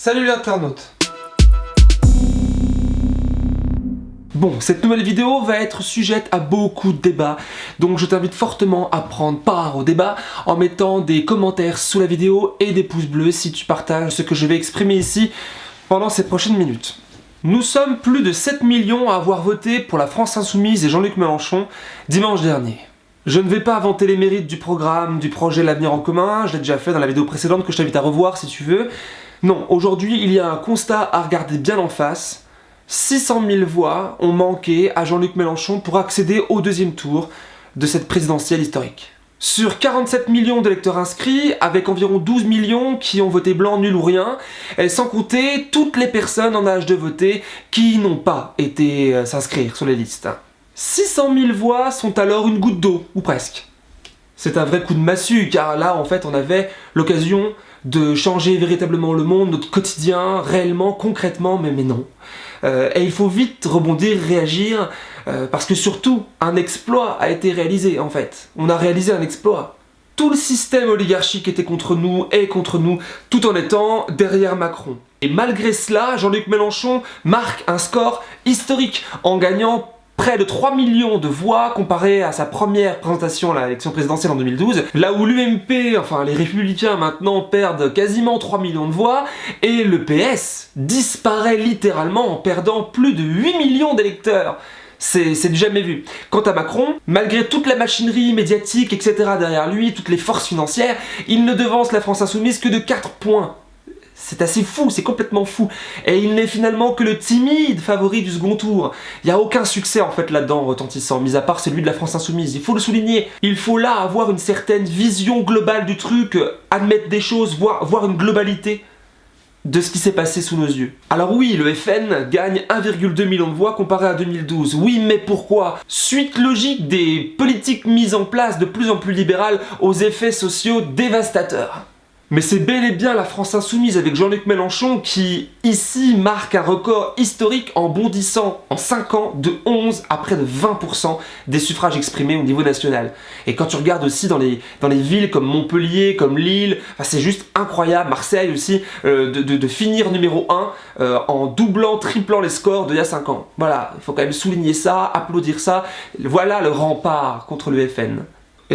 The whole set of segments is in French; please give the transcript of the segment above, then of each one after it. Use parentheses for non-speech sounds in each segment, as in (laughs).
Salut l'internaute Bon, cette nouvelle vidéo va être sujette à beaucoup de débats, donc je t'invite fortement à prendre part au débat en mettant des commentaires sous la vidéo et des pouces bleus si tu partages ce que je vais exprimer ici pendant ces prochaines minutes. Nous sommes plus de 7 millions à avoir voté pour la France Insoumise et Jean-Luc Mélenchon dimanche dernier. Je ne vais pas inventer les mérites du programme, du projet L'avenir en commun, je l'ai déjà fait dans la vidéo précédente que je t'invite à revoir si tu veux. Non, aujourd'hui il y a un constat à regarder bien en face. 600 000 voix ont manqué à Jean-Luc Mélenchon pour accéder au deuxième tour de cette présidentielle historique. Sur 47 millions d'électeurs inscrits, avec environ 12 millions qui ont voté blanc, nul ou rien, et sans compter toutes les personnes en âge de voter qui n'ont pas été euh, s'inscrire sur les listes. 600 000 voix sont alors une goutte d'eau, ou presque. C'est un vrai coup de massue, car là, en fait, on avait l'occasion de changer véritablement le monde, notre quotidien, réellement, concrètement, mais, non. Euh, et il faut vite rebondir, réagir, euh, parce que surtout, un exploit a été réalisé, en fait. On a réalisé un exploit. Tout le système oligarchique était contre nous, et contre nous, tout en étant derrière Macron. Et malgré cela, Jean-Luc Mélenchon marque un score historique en gagnant près de 3 millions de voix comparé à sa première présentation à l'élection présidentielle en 2012, là où l'UMP, enfin les Républicains maintenant perdent quasiment 3 millions de voix, et le PS disparaît littéralement en perdant plus de 8 millions d'électeurs. C'est jamais vu. Quant à Macron, malgré toute la machinerie médiatique, etc. derrière lui, toutes les forces financières, il ne devance la France Insoumise que de 4 points. C'est assez fou, c'est complètement fou. Et il n'est finalement que le timide favori du second tour. Il n'y a aucun succès en fait là-dedans retentissant, mis à part celui de la France Insoumise. Il faut le souligner. Il faut là avoir une certaine vision globale du truc, admettre des choses, voir, une globalité de ce qui s'est passé sous nos yeux. Alors oui, le FN gagne 1,2 million de voix comparé à 2012. Oui, mais pourquoi? Suite logique des politiques mises en place de plus en plus libérales aux effets sociaux dévastateurs. Mais c'est bel et bien la France Insoumise avec Jean-Luc Mélenchon qui, ici, marque un record historique en bondissant en 5 ans de 11 à près de 20% des suffrages exprimés au niveau national. Et quand tu regardes aussi dans les, villes comme Montpellier, comme Lille, c'est juste incroyable, Marseille aussi, euh, de, finir numéro 1 euh, en doublant, triplant les scores d'il y a 5 ans. Voilà, il faut quand même souligner ça, applaudir ça. Voilà le rempart contre le FN.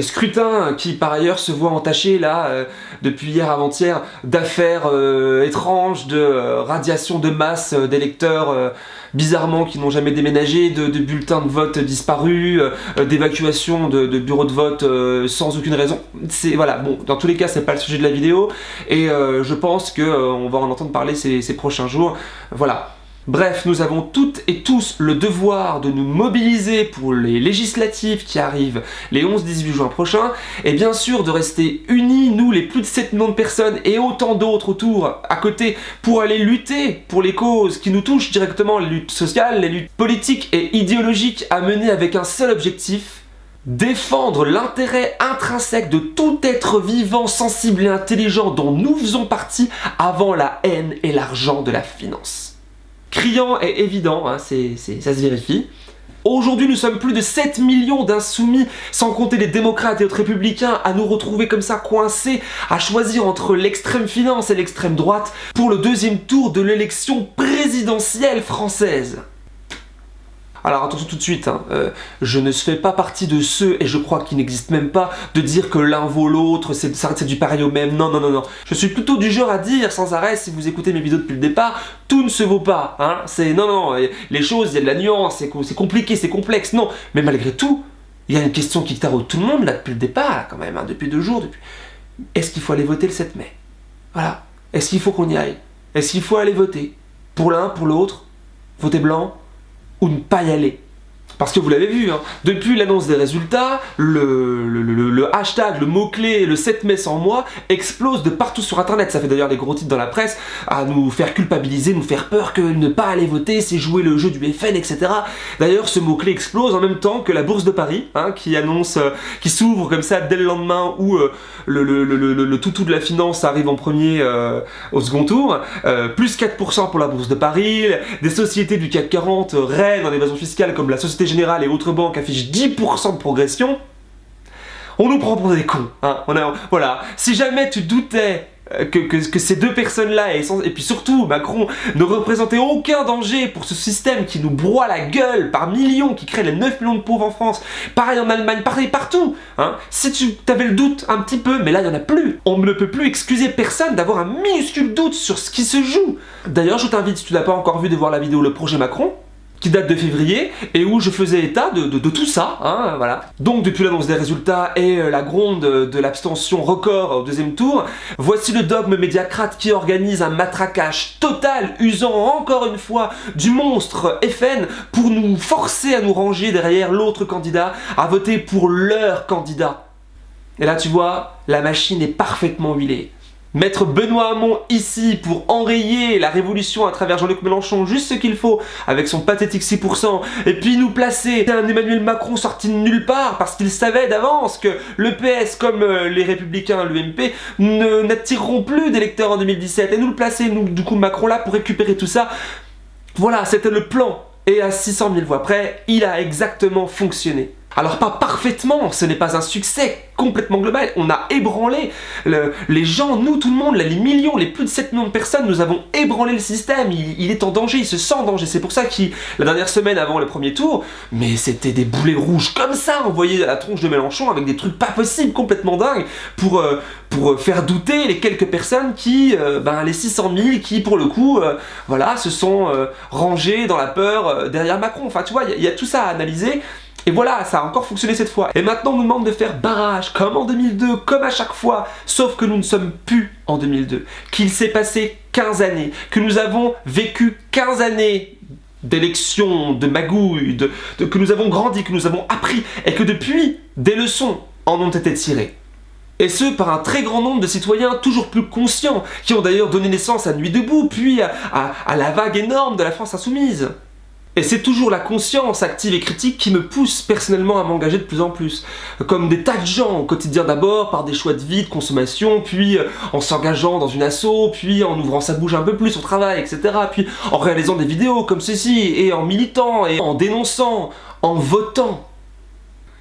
Scrutin qui par ailleurs se voit entaché là euh, depuis hier avant-hier d'affaires euh, étranges, de euh, radiation de masse d'électeurs bizarrement qui n'ont jamais déménagé, de, bulletins de vote disparus, d'évacuation de, bureaux de vote sans aucune raison. C'est voilà, bon, dans tous les cas c'est pas le sujet de la vidéo et je pense que on va en entendre parler ces prochains jours. Voilà, Bref, nous avons toutes et tous le devoir de nous mobiliser pour les législatives qui arrivent les 11-18 juin prochains, et bien sûr de rester unis, nous les plus de 7 millions de personnes et autant d'autres autour, à côté, pour aller lutter pour les causes qui nous touchent directement, les luttes sociales, les luttes politiques et idéologiques à mener avec un seul objectif, défendre l'intérêt intrinsèque de tout être vivant, sensible et intelligent dont nous faisons partie avant la haine et l'argent de la finance criant et évident, hein, ça se vérifie. Aujourd'hui, nous sommes plus de 7 millions d'insoumis, sans compter les démocrates et autres républicains, à nous retrouver comme ça coincés, à choisir entre l'extrême finance et l'extrême droite pour le deuxième tour de l'élection présidentielle française. Alors attention tout de suite, hein, euh, je ne fais pas partie de ceux, et je crois qu'il n'existe même pas, de dire que l'un vaut l'autre, c'est du pareil au même, non, non, non, non. Je suis plutôt du genre à dire sans arrêt, si vous écoutez mes vidéos depuis le départ, tout ne se vaut pas, hein, c'est, non, non, les choses, il y a de la nuance, c'est compliqué, c'est complexe, non, mais malgré tout, il y a une question qui taraude tout le monde, là, depuis le départ, quand même, hein, depuis deux jours, depuis... Est-ce qu'il faut aller voter le 7 mai? Voilà. Est-ce qu'il faut qu'on y aille? Est-ce qu'il faut aller voter? Pour l'un, pour l'autre? Voter blanc? Ou ne pas y aller. Parce que vous l'avez vu, hein, depuis l'annonce des résultats, le, hashtag, le mot-clé, le 7 mai sans moi explose de partout sur internet. Ça fait d'ailleurs des gros titres dans la presse à nous faire culpabiliser, nous faire peur que ne pas aller voter, c'est jouer le jeu du FN, etc. D'ailleurs, ce mot-clé explose en même temps que la Bourse de Paris, hein, qui annonce, euh, qui s'ouvre comme ça dès le lendemain où euh, le, toutou de la finance arrive en premier euh, au second tour. plus 4% pour la Bourse de Paris, des sociétés du CAC 40 règnent en évasion fiscale comme la Société Générale et autres banques affichent 10% de progression, on nous prend pour des cons. Hein. Voilà. Si jamais tu doutais euh, que, ces deux personnes-là, et, et, puis surtout Macron, ne représentaient aucun danger pour ce système qui nous broie la gueule par millions, qui crée les 9 millions de pauvres en France, pareil en Allemagne, pareil partout. Hein. Si tu avais le doute un petit peu, mais là il n'y en a plus. On ne peut plus excuser personne d'avoir un minuscule doute sur ce qui se joue. D'ailleurs, je t'invite, si tu n'as pas encore vu, de voir la vidéo Le Projet Macron, qui date de février et où je faisais état de, tout ça, hein, voilà. Donc depuis l'annonce des résultats et euh, la gronde de l'abstention record au deuxième tour, voici le dogme médiacrate qui organise un matraquage total, usant encore une fois du monstre FN pour nous forcer à nous ranger derrière l'autre candidat, à voter pour leur candidat. Et là tu vois, la machine est parfaitement huilée. Mettre Benoît Hamon ici pour enrayer la révolution à travers Jean-Luc Mélenchon, juste ce qu'il faut, avec son pathétique 6%, et puis nous placer un Emmanuel Macron sorti de nulle part, parce qu'il savait d'avance que le PS, comme euh, les Républicains, l'UMP, n'attireront plus d'électeurs en 2017, et nous le placer, nous, du coup, Macron là, pour récupérer tout ça. Voilà, c'était le plan. Et à 600 000 voix près, il a exactement fonctionné. Alors pas parfaitement, ce n'est pas un succès complètement global, on a ébranlé les gens, nous tout le monde, les millions, les plus de 7 millions de personnes, nous avons ébranlé le système, il, est en danger, il se sent en danger, c'est pour ça qu'il, la dernière semaine avant le premier tour, mais c'était des boulets rouges comme ça envoyés à la tronche de Mélenchon avec des trucs pas possibles, complètement dingues, pour, euh, pour faire douter les quelques personnes qui, euh, ben les 600 000 qui pour le coup, euh, voilà, se sont rangés dans la peur derrière Macron, enfin tu vois, il y, a tout ça à analyser, et voilà, ça a encore fonctionné cette fois. Et maintenant, on nous demande de faire barrage, comme en 2002, comme à chaque fois, sauf que nous ne sommes plus en 2002. Qu'il s'est passé 15 années, que nous avons vécu 15 années d'élections, de magouilles, de, que nous avons grandi, que nous avons appris, et que depuis, des leçons en ont été tirées. Et ce, par un très grand nombre de citoyens toujours plus conscients, qui ont d'ailleurs donné naissance à Nuit debout, puis à la vague énorme de la France insoumise. Et c'est toujours la conscience active et critique qui me pousse personnellement à m'engager de plus en plus. Comme des tas de gens au quotidien d'abord, par des choix de vie, de consommation, puis euh, en s'engageant dans une asso, puis en ouvrant sa bouche un peu plus au travail, etc. Puis en réalisant des vidéos comme ceci, et en militant, et en dénonçant, en votant.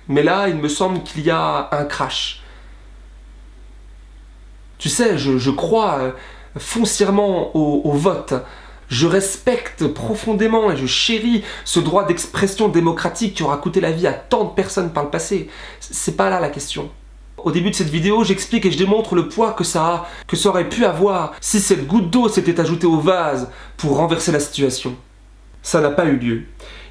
Mais là, il me semble qu'il y a un crash. Tu sais, je, crois euh, foncièrement au vote. Je respecte profondément et je chéris ce droit d'expression démocratique qui aura coûté la vie à tant de personnes par le passé. C'est pas là la question. Au début de cette vidéo, j'explique et je démontre le poids que ça que ça aurait pu avoir si cette goutte d'eau s'était ajoutée au vase pour renverser la situation. Ça n'a pas eu lieu.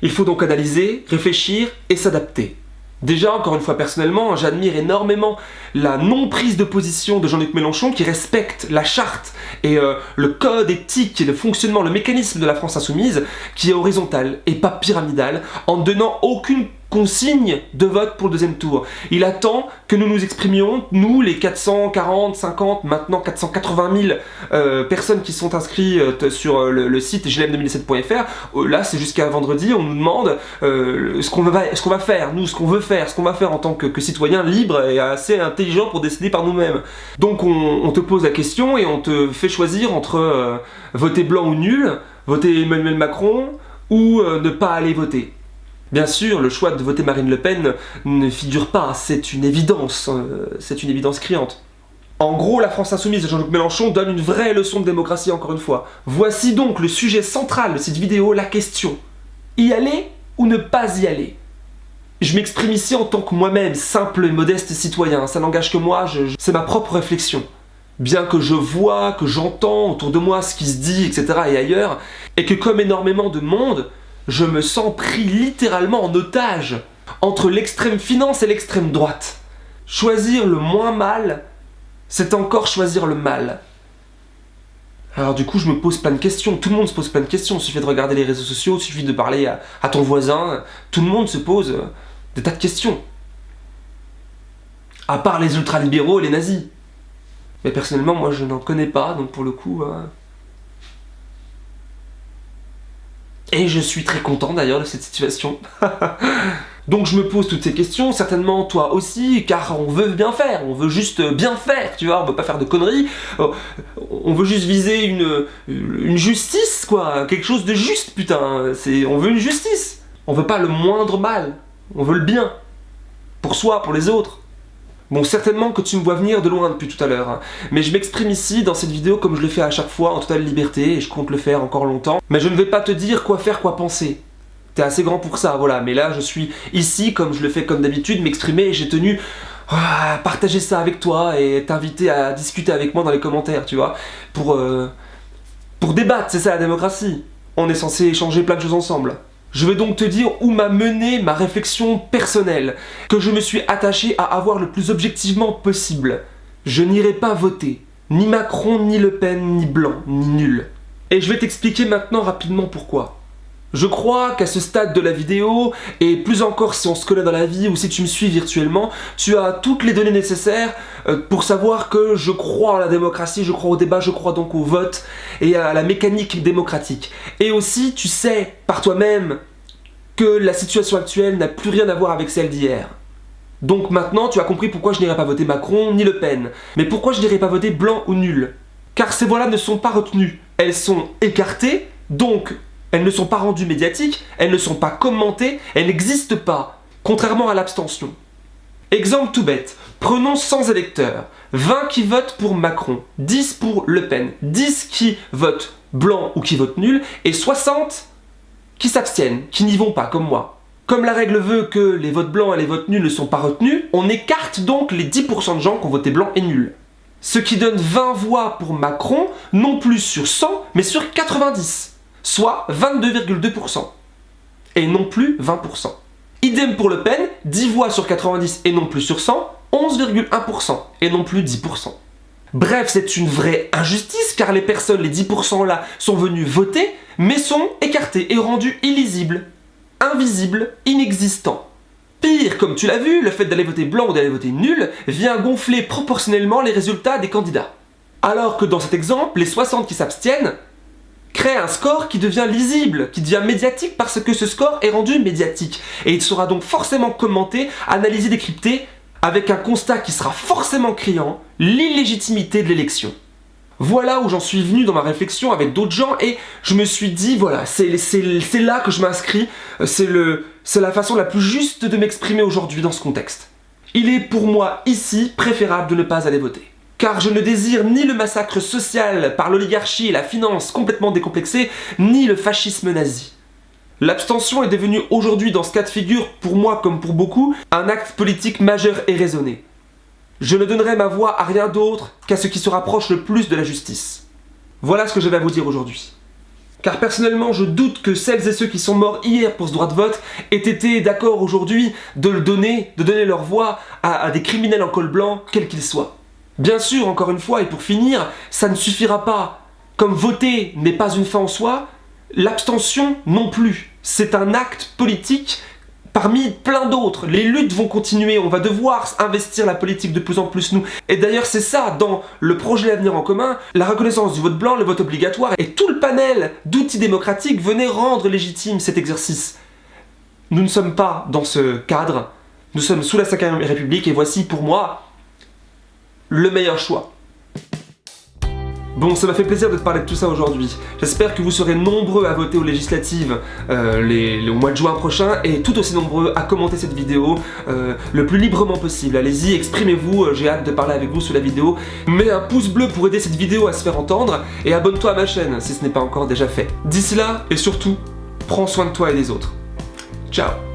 Il faut donc analyser, réfléchir et s'adapter. Déjà, encore une fois personnellement, j'admire énormément la non-prise de position de Jean-Luc Mélenchon qui respecte la charte et euh, le code éthique et le fonctionnement, le mécanisme de la France insoumise qui est horizontal et pas pyramidal en donnant aucune consigne de vote pour le deuxième tour. Il attend que nous nous exprimions, nous les 440, 50, maintenant 480 000 euh, personnes qui sont inscrites euh, sur euh, le, site glm2017.fr, là c'est jusqu'à vendredi, on nous demande ce qu'on va, faire, nous ce qu'on veut faire, ce qu'on va faire en tant que, citoyen libre et assez intelligent pour décider par nous-mêmes. Donc on, on, te pose la question et on te fait choisir entre voter blanc ou nul, voter Emmanuel Macron ou ne pas aller voter. Bien sûr, le choix de voter Marine Le Pen ne figure pas, c'est une évidence, euh, c'est une évidence criante. En gros, la France Insoumise de Jean-Luc Mélenchon donne une vraie leçon de démocratie encore une fois. Voici donc le sujet central de cette vidéo, la question. Y aller ou ne pas y aller? Je m'exprime ici en tant que moi-même, simple et modeste citoyen, ça n'engage que moi, c'est ma propre réflexion. Bien que je vois, que j'entends autour de moi ce qui se dit, etc. et ailleurs, et que comme énormément de monde, je me sens pris littéralement en otage entre l'extrême finance et l'extrême droite. Choisir le moins mal, c'est encore choisir le mal. Alors du coup, je me pose plein de questions. Tout le monde se pose plein de questions. Il suffit de regarder les réseaux sociaux, il suffit de parler à, ton voisin. Tout le monde se pose euh, des tas de questions. À part les ultralibéraux et les nazis. Mais personnellement, moi, je n'en connais pas, donc pour le coup... Euh, Et je suis très content d'ailleurs de cette situation. (laughs) Donc je me pose toutes ces questions, certainement toi aussi, car on veut bien faire, on veut juste bien faire, tu vois, on veut pas faire de conneries, oh, on veut juste viser une, une justice, quoi, quelque chose de juste, putain, on veut une justice, on veut pas le moindre mal, on veut le bien, pour soi, pour les autres. Bon, certainement que tu me vois venir de loin depuis tout à l'heure, hein. mais je m'exprime ici dans cette vidéo comme je le fais à chaque fois en totale liberté, et je compte le faire encore longtemps. Mais je ne vais pas te dire quoi faire, quoi penser. T'es assez grand pour ça, voilà, mais là je suis ici comme je le fais comme d'habitude, m'exprimer et j'ai tenu à partager ça avec toi et t'inviter à discuter avec moi dans les commentaires, tu vois, pour, euh, pour débattre, c'est ça la démocratie. On est censé échanger plein de choses ensemble. Je vais donc te dire où m'a mené ma réflexion personnelle, que je me suis attaché à avoir le plus objectivement possible. Je n'irai pas voter, ni Macron, ni Le Pen, ni Blanc, ni nul. Et je vais t'expliquer maintenant rapidement pourquoi. Je crois qu'à ce stade de la vidéo, et plus encore si on se connaît dans la vie ou si tu me suis virtuellement, tu as toutes les données nécessaires euh, pour savoir que je crois en la démocratie, je crois au débat, je crois donc au vote et à la mécanique démocratique. Et aussi, tu sais par toi-même que la situation actuelle n'a plus rien à voir avec celle d'hier. Donc maintenant, tu as compris pourquoi je n'irai pas voter Macron ni Le Pen. Mais pourquoi je n'irai pas voter blanc ou nul? Car ces voix-là ne sont pas retenues. Elles sont écartées, donc elles ne sont pas rendues médiatiques, elles ne sont pas commentées, elles n'existent pas, contrairement à l'abstention. Exemple tout bête, prenons 100 électeurs, 20 qui votent pour Macron, 10 pour Le Pen, 10 qui votent blanc ou qui votent nul, et 60 qui s'abstiennent, qui n'y vont pas, comme moi. Comme la règle veut que les votes blancs et les votes nuls ne sont pas retenus, on écarte donc les 10% de gens qui ont voté blanc et nul. Ce qui donne 20 voix pour Macron, non plus sur 100, mais sur 90 soit 22,2%, et non plus 20%. Idem pour Le Pen, 10 voix sur 90 et non plus sur 100, 11,1% et non plus 10%. Bref, c'est une vraie injustice car les personnes, les 10% là, sont venues voter, mais sont écartées et rendues illisibles, invisibles, inexistants. Pire, comme tu l'as vu, le fait d'aller voter blanc ou d'aller voter nul vient gonfler proportionnellement les résultats des candidats. Alors que dans cet exemple, les 60 qui s'abstiennent crée un score qui devient lisible, qui devient médiatique parce que ce score est rendu médiatique. Et il sera donc forcément commenté, analysé, décrypté, avec un constat qui sera forcément criant, l'illégitimité de l'élection. Voilà où j'en suis venu dans ma réflexion avec d'autres gens et je me suis dit, voilà, c'est là que je m'inscris, c'est la façon la plus juste de m'exprimer aujourd'hui dans ce contexte. Il est pour moi ici préférable de ne pas aller voter car je ne désire ni le massacre social par l'oligarchie et la finance complètement décomplexée, ni le fascisme nazi. L'abstention est devenue aujourd'hui dans ce cas de figure, pour moi comme pour beaucoup, un acte politique majeur et raisonné. Je ne donnerai ma voix à rien d'autre qu'à ce qui se rapproche le plus de la justice. Voilà ce que j'avais à vous dire aujourd'hui. Car personnellement, je doute que celles et ceux qui sont morts hier pour ce droit de vote aient été d'accord aujourd'hui de le donner, de donner leur voix à, à des criminels en col blanc, quels qu'ils soient. Bien sûr, encore une fois, et pour finir, ça ne suffira pas. Comme voter n'est pas une fin en soi, l'abstention non plus. C'est un acte politique parmi plein d'autres. Les luttes vont continuer, on va devoir investir la politique de plus en plus nous. Et d'ailleurs c'est ça, dans le projet L'avenir en commun, la reconnaissance du vote blanc, le vote obligatoire, et tout le panel d'outils démocratiques venait rendre légitime cet exercice. Nous ne sommes pas dans ce cadre, nous sommes sous la 5ème République, et voici pour moi le meilleur choix. Bon, ça m'a fait plaisir de te parler de tout ça aujourd'hui. J'espère que vous serez nombreux à voter aux législatives euh, au mois de juin prochain et tout aussi nombreux à commenter cette vidéo euh, le plus librement possible. Allez-y, exprimez-vous, euh, j'ai hâte de parler avec vous sous la vidéo. Mets un pouce bleu pour aider cette vidéo à se faire entendre et abonne-toi à ma chaîne si ce n'est pas encore déjà fait. D'ici là, et surtout, prends soin de toi et des autres. Ciao